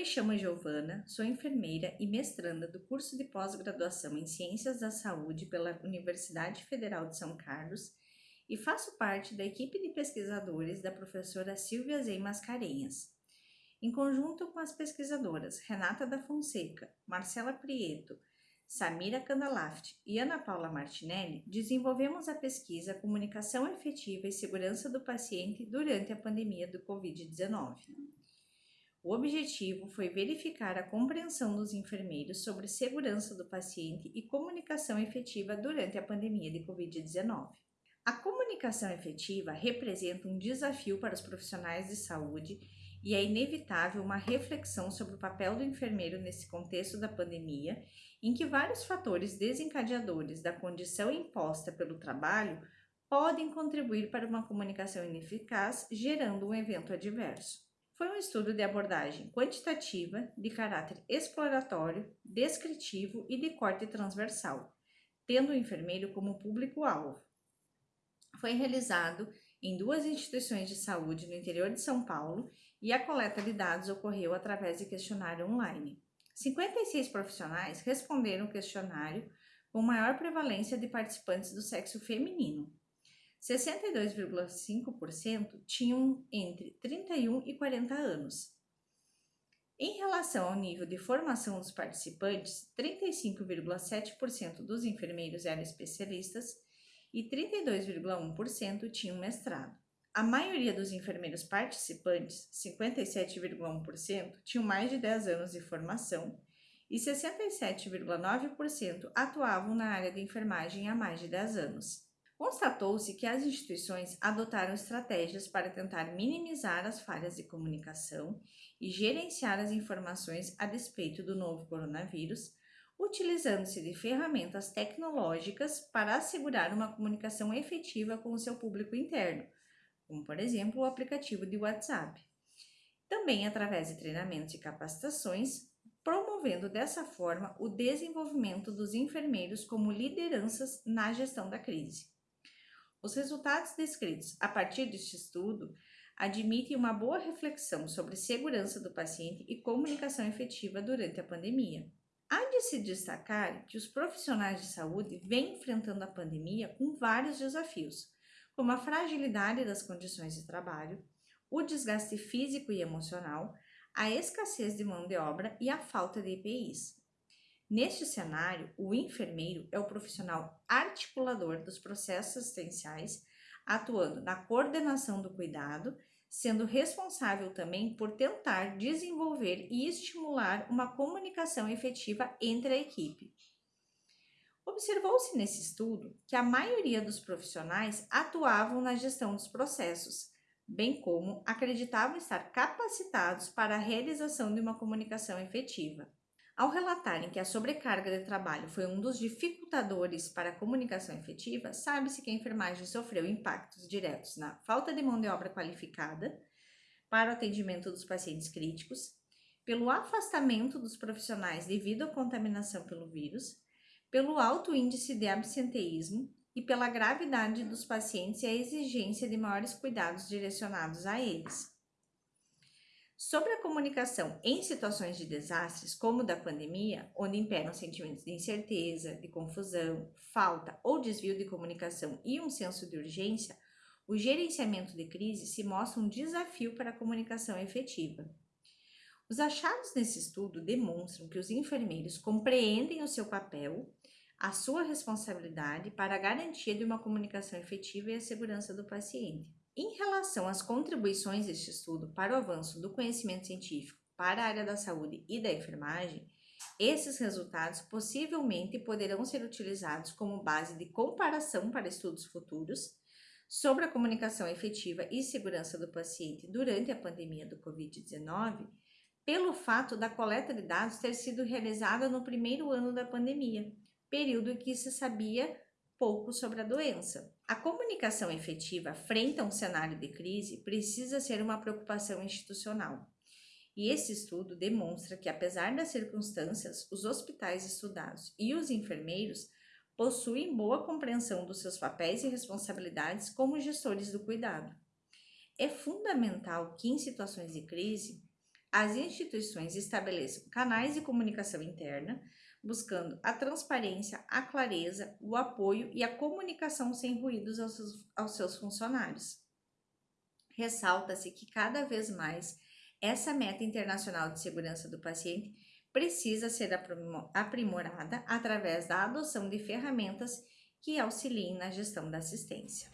me chamo Giovana, sou enfermeira e mestranda do curso de pós-graduação em Ciências da Saúde pela Universidade Federal de São Carlos e faço parte da equipe de pesquisadores da professora Silvia Zey Mascarenhas. Em conjunto com as pesquisadoras Renata da Fonseca, Marcela Prieto, Samira Candalaft e Ana Paula Martinelli, desenvolvemos a pesquisa Comunicação Efetiva e Segurança do Paciente durante a pandemia do Covid-19. O objetivo foi verificar a compreensão dos enfermeiros sobre segurança do paciente e comunicação efetiva durante a pandemia de Covid-19. A comunicação efetiva representa um desafio para os profissionais de saúde e é inevitável uma reflexão sobre o papel do enfermeiro nesse contexto da pandemia, em que vários fatores desencadeadores da condição imposta pelo trabalho podem contribuir para uma comunicação ineficaz, gerando um evento adverso. Foi um estudo de abordagem quantitativa, de caráter exploratório, descritivo e de corte transversal, tendo o enfermeiro como público-alvo. Foi realizado em duas instituições de saúde no interior de São Paulo e a coleta de dados ocorreu através de questionário online. 56 profissionais responderam o questionário com maior prevalência de participantes do sexo feminino, 62,5% tinham entre 31 e 40 anos. Em relação ao nível de formação dos participantes, 35,7% dos enfermeiros eram especialistas e 32,1% tinham mestrado. A maioria dos enfermeiros participantes, 57,1%, tinham mais de 10 anos de formação e 67,9% atuavam na área de enfermagem há mais de 10 anos. Constatou-se que as instituições adotaram estratégias para tentar minimizar as falhas de comunicação e gerenciar as informações a despeito do novo coronavírus, utilizando-se de ferramentas tecnológicas para assegurar uma comunicação efetiva com o seu público interno, como por exemplo o aplicativo de WhatsApp. Também através de treinamentos e capacitações, promovendo dessa forma o desenvolvimento dos enfermeiros como lideranças na gestão da crise. Os resultados descritos a partir deste estudo admitem uma boa reflexão sobre segurança do paciente e comunicação efetiva durante a pandemia. Há de se destacar que os profissionais de saúde vêm enfrentando a pandemia com vários desafios, como a fragilidade das condições de trabalho, o desgaste físico e emocional, a escassez de mão de obra e a falta de EPIs. Neste cenário, o enfermeiro é o profissional articulador dos processos assistenciais, atuando na coordenação do cuidado, sendo responsável também por tentar desenvolver e estimular uma comunicação efetiva entre a equipe. Observou-se nesse estudo que a maioria dos profissionais atuavam na gestão dos processos, bem como acreditavam estar capacitados para a realização de uma comunicação efetiva. Ao relatarem que a sobrecarga de trabalho foi um dos dificultadores para a comunicação efetiva, sabe-se que a enfermagem sofreu impactos diretos na falta de mão de obra qualificada para o atendimento dos pacientes críticos, pelo afastamento dos profissionais devido à contaminação pelo vírus, pelo alto índice de absenteísmo e pela gravidade dos pacientes e a exigência de maiores cuidados direcionados a eles. Sobre a comunicação em situações de desastres, como da pandemia, onde imperam sentimentos de incerteza, de confusão, falta ou desvio de comunicação e um senso de urgência, o gerenciamento de crise se mostra um desafio para a comunicação efetiva. Os achados nesse estudo demonstram que os enfermeiros compreendem o seu papel, a sua responsabilidade para a garantia de uma comunicação efetiva e a segurança do paciente. Em relação às contribuições deste estudo para o avanço do conhecimento científico para a área da saúde e da enfermagem, esses resultados possivelmente poderão ser utilizados como base de comparação para estudos futuros sobre a comunicação efetiva e segurança do paciente durante a pandemia do Covid-19, pelo fato da coleta de dados ter sido realizada no primeiro ano da pandemia, período em que se sabia pouco sobre a doença. A comunicação efetiva frente a um cenário de crise precisa ser uma preocupação institucional. E esse estudo demonstra que, apesar das circunstâncias, os hospitais estudados e os enfermeiros possuem boa compreensão dos seus papéis e responsabilidades como gestores do cuidado. É fundamental que, em situações de crise, as instituições estabeleçam canais de comunicação interna, buscando a transparência, a clareza, o apoio e a comunicação sem ruídos aos seus, aos seus funcionários. Ressalta-se que cada vez mais essa meta internacional de segurança do paciente precisa ser aprimorada através da adoção de ferramentas que auxiliem na gestão da assistência.